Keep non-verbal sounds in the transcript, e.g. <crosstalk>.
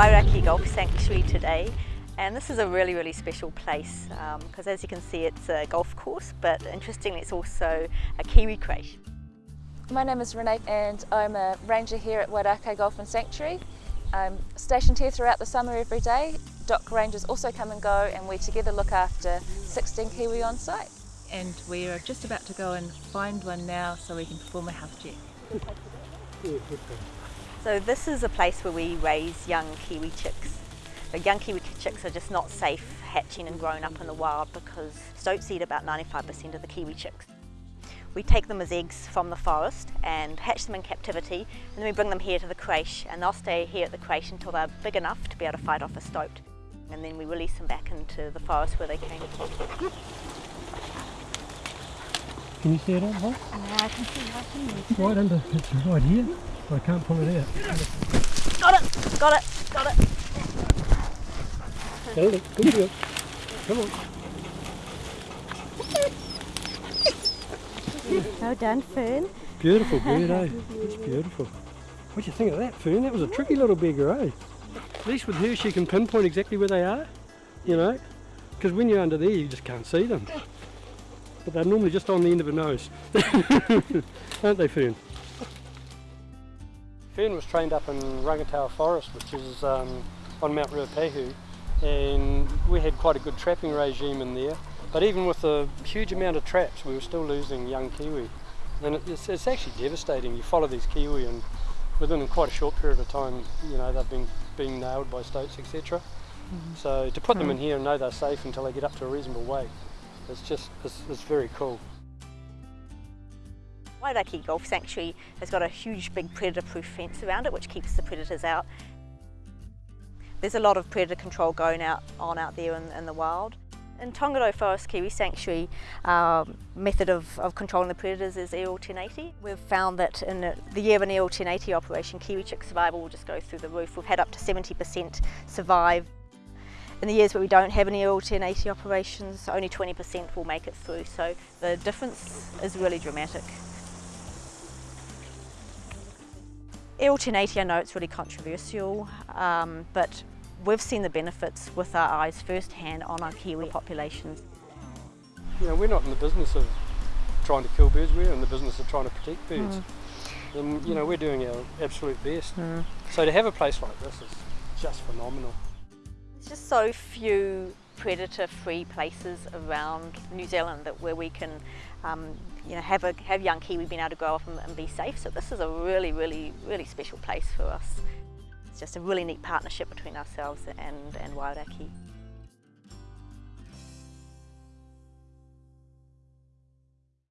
Wairakei Golf Sanctuary today and this is a really really special place because um, as you can see it's a golf course but interestingly it's also a kiwi creche. My name is Renee and I'm a ranger here at Wairakei Golf and Sanctuary. I'm stationed here throughout the summer every day. DOC rangers also come and go and we together look after 16 kiwi on site. And we are just about to go and find one now so we can perform a health check. So this is a place where we raise young kiwi chicks. The young kiwi chicks are just not safe hatching and growing up in the wild because stoats eat about 95% of the kiwi chicks. We take them as eggs from the forest and hatch them in captivity and then we bring them here to the creche and they'll stay here at the creche until they're big enough to be able to fight off a stoat. And then we release them back into the forest where they came from. Can you see it on high? No, I can see right It's right under, it's right here. I can't pull it out. Got it! Got it! Got it! Hold it, good girl. Come on. Well done, Fern. Beautiful bird, eh? It's beautiful. What do you think of that, Fern? That was a tricky little beggar, eh? At least with her she can pinpoint exactly where they are, you know? Because when you're under there you just can't see them. But they're normally just on the end of a nose. <laughs> Aren't they, Fern? Fern was trained up in Rangataua Forest, which is um, on Mount Ruapehu, and we had quite a good trapping regime in there. But even with a huge amount of traps, we were still losing young kiwi. And it's, it's actually devastating. You follow these kiwi and within quite a short period of time, you know, they've been being nailed by stoats, etc. Mm -hmm. So to put them in here and know they're safe until they get up to a reasonable weight, it's just, it's, it's very cool. Wairakei Golf Sanctuary has got a huge big predator-proof fence around it which keeps the predators out. There's a lot of predator control going out on out there in, in the wild. In Tongariro Forest Kiwi Sanctuary, our method of, of controlling the predators is aerial 1080. We've found that in the year of an aerial 1080 operation, kiwi chick survival will just go through the roof. We've had up to 70% survive. In the years where we don't have any aerial 1080 operations, only 20% will make it through, so the difference is really dramatic. EL 1080, I know it's really controversial, um, but we've seen the benefits with our eyes firsthand on our kiwi populations. You know, we're not in the business of trying to kill birds, we're in the business of trying to protect birds. Mm. And you know, we're doing our absolute best. Mm. So to have a place like this is just phenomenal. There's just so few predator-free places around New Zealand that where we can, um, you know, have a have young kiwi being able to grow up and, and be safe. So this is a really, really, really special place for us. It's just a really neat partnership between ourselves and, and Wairakei.